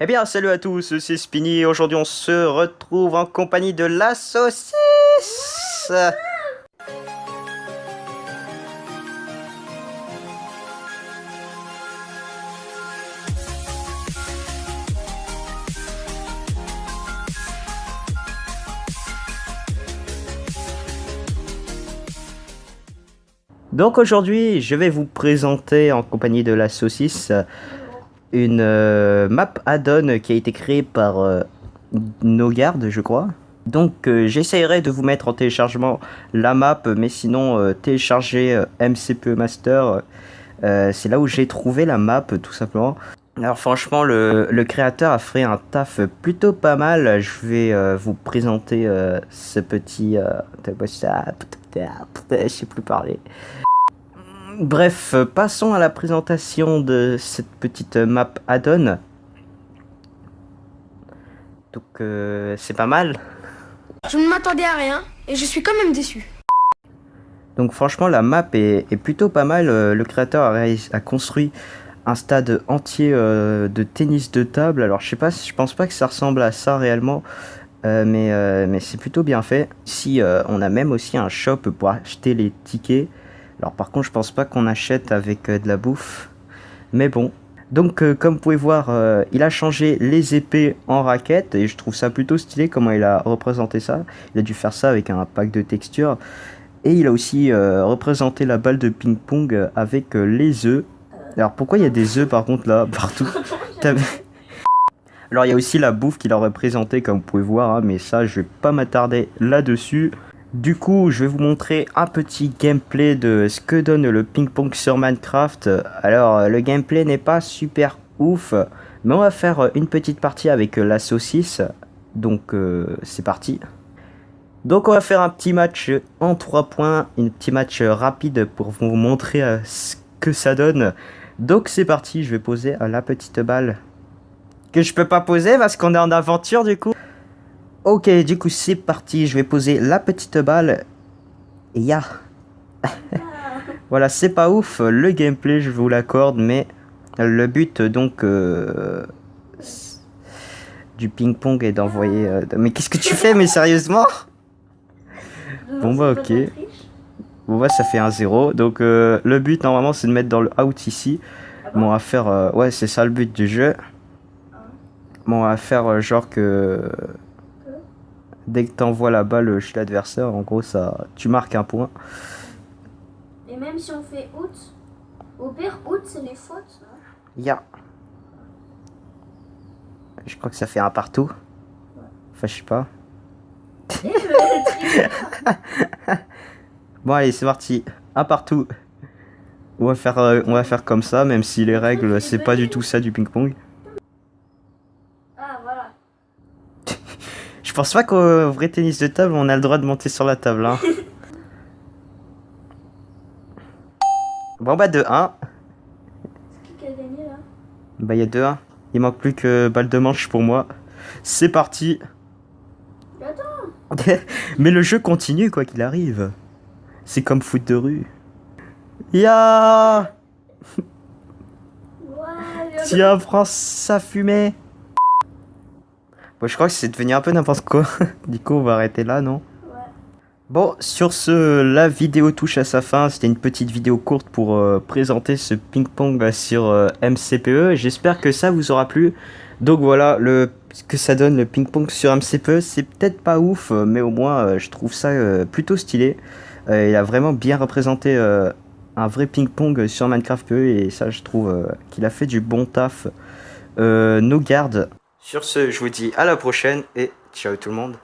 Eh bien, salut à tous, c'est Spinny. Aujourd'hui, on se retrouve en compagnie de la saucisse. Donc aujourd'hui, je vais vous présenter en compagnie de la saucisse une euh, map add-on qui a été créée par euh, Nogard, je crois. Donc euh, j'essayerai de vous mettre en téléchargement la map, mais sinon télécharger MCPE Master, c'est là où j'ai trouvé la map tout simplement. Alors franchement, le, le, créateur a fait un taf plutôt pas mal. Je vais vous présenter ce petit... je sais plus parler. Bref, passons à la présentation de cette petite map add-on. Donc, euh, c'est pas mal. Je ne m'attendais à rien et je suis quand même déçu. Donc franchement, la map est, plutôt pas mal. Euh, le créateur a, construit un stade entier euh, de tennis de table. Alors je sais pas, je pense pas que ça ressemble à ça réellement. mais, mais c'est plutôt bien fait. Ici, on a même aussi un shop pour acheter les tickets. Alors par contre, je pense pas qu'on achète avec euh, de la bouffe. Mais bon. Donc euh, comme vous pouvez voir, euh, il a changé les épées en raquettes. Et je trouve ça plutôt stylé comment il a représenté ça. Il a dû faire ça avec un pack de textures. Et il a aussi représenté la balle de ping-pong avec les œufs. Alors pourquoi il y a des œufs par contre là, partout? Alors il y a aussi la bouffe qu'il a représentée comme vous pouvez voir. Hein, mais ça, je vais pas m'attarder là-dessus. Du coup, je vais vous montrer un petit gameplay de ce que donne le ping-pong sur Minecraft. Alors, le gameplay n'est pas super ouf, mais on va faire une petite partie avec la saucisse. Donc, euh, c'est parti. Donc, on va faire un petit match en 3 points, un petit match rapide pour vous montrer euh, ce que ça donne. Donc, c'est parti, je vais poser la petite balle. Que je peux pas poser parce qu'on est en aventure du coup. Ok, du coup, c'est parti. Je vais poser la petite balle. Et ya. voilà, c'est pas ouf. Le gameplay, je vous l'accorde, mais le but, donc, euh, du ping-pong est d'envoyer... Euh, mais qu'est-ce que tu fais, mais sérieusement? Bon bah, ok. Bon bah, ça fait un 0. Donc, euh, le but, normalement, c'est de mettre dans le out ici. Bon, on va faire... ouais, c'est ça le but du jeu. Bon, on va faire genre que dès que tu envoies la balle chez l'adversaire, en gros, ça, tu marques un point. Et même si on fait out, au pire, out, c'est les fautes. Ya. Je crois que ça fait un partout. Enfin, je sais pas. bon, allez, c'est parti. Un partout. On va faire, euh, on va faire comme ça, même si les règles, c'est pas du tout ça du ping-pong. Je pense pas qu'au vrai tennis de table, on a le droit de monter sur la table. Hein. bon bah 2-1. Qui a gagné là? Bah il y a 2-1. Il manque plus que balle de manche pour moi. C'est parti. Attends. Mais le jeu continue quoi qu'il arrive. C'est comme foot de rue. Ya Tiens, prends sa fumée. Bon, je crois que c'est devenu un peu n'importe quoi. du coup, on va arrêter là, non? Ouais. Bon, sur ce, la vidéo touche à sa fin. C'était une petite vidéo courte pour euh, présenter ce ping-pong sur euh, MCPE. J'espère que ça vous aura plu. Donc voilà, le, ce que ça donne le ping-pong sur MCPE, c'est peut-être pas ouf, mais au moins, euh, je trouve ça plutôt stylé. il a vraiment bien représenté un vrai ping-pong sur Minecraft PE, et ça, je trouve qu'il a fait du bon taf. nos gardes sur ce, je vous dis à la prochaine et ciao tout le monde.